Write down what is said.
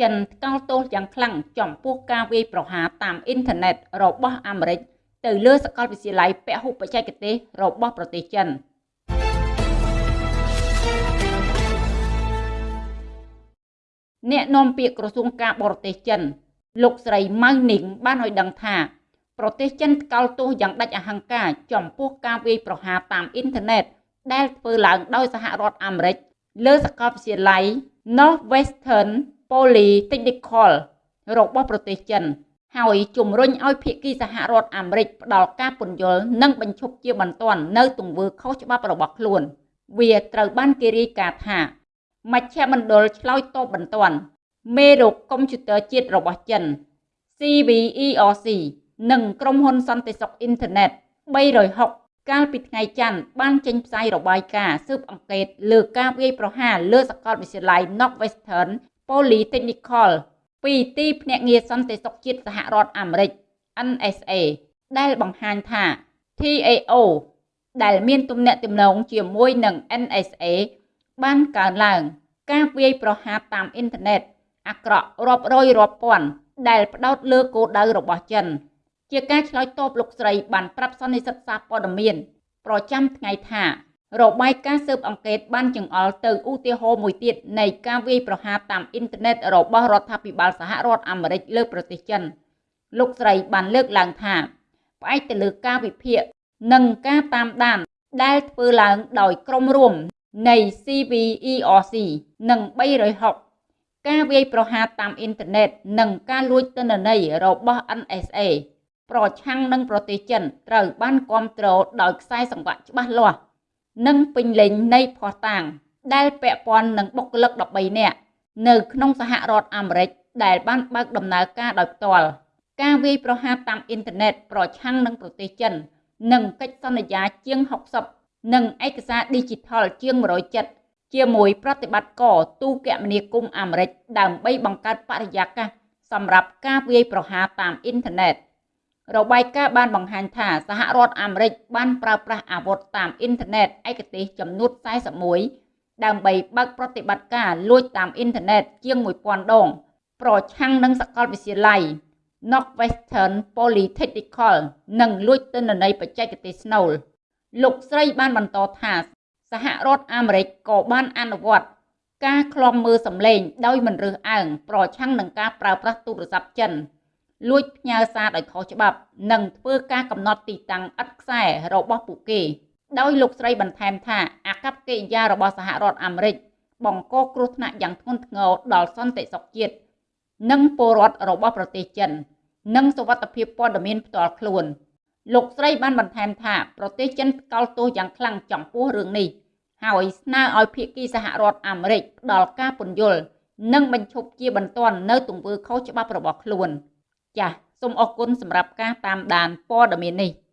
ចិនថ្កោលទោសយ៉ាងខ្លាំងចំពោះការវាយប្រហារតាមអ៊ីនធឺណិតរបស់អាមេរិកទៅលើសាកលវិទ្យាល័យពហុបច្ចេកទេសរបស់ប្រទេសចិនអ្នកនាំពាក្យក្រសួងការបរទេសចិន លោកស្រីម៉ៅនីងបានឲ្យដឹងថាប្រទេសចិនថ្កោលទោសយ៉ាងដាច់អហង្ការចំពោះការវាយប្រហារតាមអ៊ីនធឺណិតដែលធ្វើឡើងដោយសហរដ្ឋអាមេរិកលើសាកលវិទ្យាល័យ Northwestern Polytechnical របស់ប្រទេសចិន ហើយជំរុញឲ្យភាគីសហរដ្ឋអាមេរិកផ្ដល់ការពន្យល់និងបញ្ឈប់ជាបន្ទាន់នៅទង្វើខុសច្បាប់របស់ខ្លួន វាត្រូវបានគេរាយការណ៍ថាមជ្ឈមណ្ឌលឆ្លើយតបបន្ទាន់មេរោគកុំព្យូទ័រជាតិរបស់ចិន CVERC និងក្រុមហ៊ុនសន្តិសុខអ៊ីនធឺណិត360កាលពីថ្ងៃច័ន្ទបានចេញផ្សាយរបាយការណ៍ស៊ើបអង្កេតលើការវាយប្រហារលើសាកលវិទ្យាល័យ Northwestern Polytechnical ពីទីភ្នាក់ងារសន្តិសុខជាតិសហរដ្ឋអាមេរិក NSA ដែលបង្ហាញថា TAO ដែលមានទំនាក់ទំនងជាមួយនឹង NSA បានកើនឡើង ការវាយប្រហារតាមអ៊ីនធឺណិតអាក្រក់រាប់រយរាប់ពាន់ដែលផ្ដោតលើគោលដៅរបស់ចិន ជាការឆ្លើយតបលោកស្រីបានប្រាប់សន្និសីទសារព័ត៌មាន ប្រចាំថ្ងៃថា របាយការណ៍ស៊ើបអង្កេតបានចង្អុលទៅឧទាហរណ៍មួយទៀតនៃការវាយប្រហារតាមអ៊ីនធឺណិតរបស់រដ្ឋាភិបាលសហរដ្ឋអាមេរិកលើប្រទេសចិនលោកស្រីបានលើកឡើងថាផ្អែកទៅលើការវិភាគនិងការតាមដាន ដែលធ្វើឡើងដោយក្រុមរួមនៃ CVERC និង360ការវាយប្រហារតាមអ៊ីនធឺណិតនិងការលួចទិន្នន័យរបស់ NSA ប្រឆាំងនឹងប្រទេសចិនត្រូវបានគ្រប់គ្រងដោយខ្សែសង្វាក់ច្បាស់លាស់ និងពេញលេញនៃភ័ស្តុតាង ដែលពាក់ព័ន្ធនឹងបុគ្គលិក13នាក់នៅក្នុងសហរដ្ឋអាមេរិកដែលបានបើកដំណើរការដោយផ្ទាល់ការវាយប្រហារតាមអ៊ីនធឺណិតប្រឆាំងនឹងប្រទេសចិន និងកិច្ចសន្យាជាង60និងឯកសារ Digital ជាង100ចិត្តជាមួយប្រតិបត្តិការទូគមនាគមន៍អាមេរិកដើម្បីបង្កើតបរិយាកាសសម្រាប់ការវាយប្រហារតាមអ៊ីនធឺណិត។ របាយការណ៍បានបង្ហាញថាសហរដ្ឋអាមេរិកបានប្រើប្រាស់អាវុធតាមអ៊ីនធឺណិតឯកទេសចំនួន41ដើម្បីបើកប្រតិបត្តិការលួចតាមអ៊ីនធឺណិតជាង1000ដង ប្រឆាំងនឹងសាកលវិទ្យាល័យ Northwestern Polytechnical និងលួចទិន្នន័យបច្ចេកទេសស្នូលលោកស្រីបានបន្តថាសហរដ្ឋអាមេរិកក៏បានអនុវត្តការឃ្លាំមើលសម្លេងដោយមិនរើសអើងប្រឆាំងនឹងការប្រើប្រាស់ទូរស័ព្ទចិន លួចផ្ញើសារដោយខុសច្បាប់ និងធ្វើការកំណត់ទីតាំងឥតខ្សែរបស់ពួកគេ ដោយលោកស្រីបន្ថែមថាអាកប្បកិរិយារបស់សហរដ្ឋអាមេរិកបង្កគ្រោះថ្នាក់យ៉ាងធ្ងន់ធ្ងរដល់សន្តិសុខជាតិនិងពលរដ្ឋរបស់ប្រទេសចិន និងសុវត្ថិភាពព័ត៌មានផ្ទាល់ខ្លួន លោកស្រីបានបន្ថែមថាប្រទេសចិនកោតទោសយ៉ាងខ្លាំងចំពោះរឿងនេះហើយស្នើឲ្យភាគីសហរដ្ឋអាមេរិកផ្ដល់ការពន្យល់និងបញ្ឈប់ជាបន្ទាន់នៅទង្វើខុសច្បាប់របស់ខ្លួន។ ចាសសូមអរគុណសម្រាប់ការតាមដានព័ត៌មាននេះ។